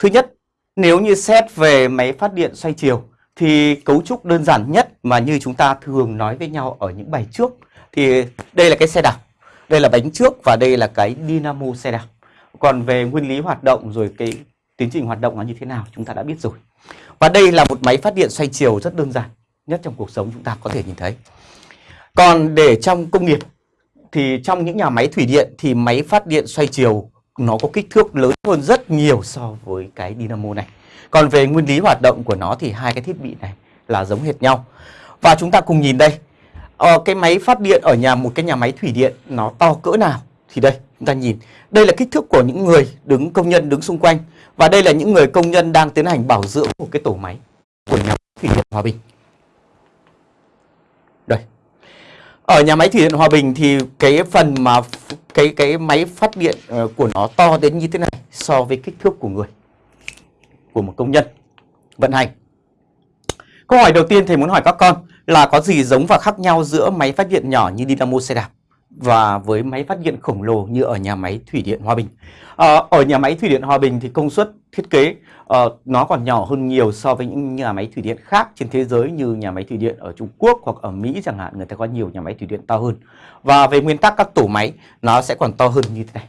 Thứ nhất, nếu như xét về máy phát điện xoay chiều thì cấu trúc đơn giản nhất mà như chúng ta thường nói với nhau ở những bài trước thì đây là cái xe đạp, đây là bánh trước và đây là cái dynamo xe đạp. Còn về nguyên lý hoạt động rồi cái tiến trình hoạt động nó như thế nào chúng ta đã biết rồi. Và đây là một máy phát điện xoay chiều rất đơn giản nhất trong cuộc sống chúng ta có thể nhìn thấy. Còn để trong công nghiệp thì trong những nhà máy thủy điện thì máy phát điện xoay chiều nó có kích thước lớn hơn rất nhiều so với cái dynamo này. Còn về nguyên lý hoạt động của nó thì hai cái thiết bị này là giống hệt nhau. Và chúng ta cùng nhìn đây. Ờ, cái máy phát điện ở nhà một cái nhà máy thủy điện nó to cỡ nào? Thì đây, chúng ta nhìn. Đây là kích thước của những người đứng công nhân đứng xung quanh. Và đây là những người công nhân đang tiến hành bảo dưỡng của cái tổ máy của nhà máy thủy điện Hòa Bình. Đây. Ở nhà máy thủy điện Hòa Bình thì cái phần mà cái cái máy phát điện ờ, của nó to đến như thế này so với kích thước của người, của một công nhân vận hành. Câu hỏi đầu tiên thầy muốn hỏi các con là có gì giống và khác nhau giữa máy phát điện nhỏ như dynamo xe đạp và với máy phát điện khổng lồ như ở nhà máy thủy điện Hòa Bình. À, ở nhà máy thủy điện Hòa Bình thì công suất thiết kế uh, nó còn nhỏ hơn nhiều so với những nhà máy thủy điện khác trên thế giới như nhà máy thủy điện ở Trung Quốc hoặc ở Mỹ chẳng hạn người ta có nhiều nhà máy thủy điện to hơn. Và về nguyên tắc các tổ máy nó sẽ còn to hơn như thế này.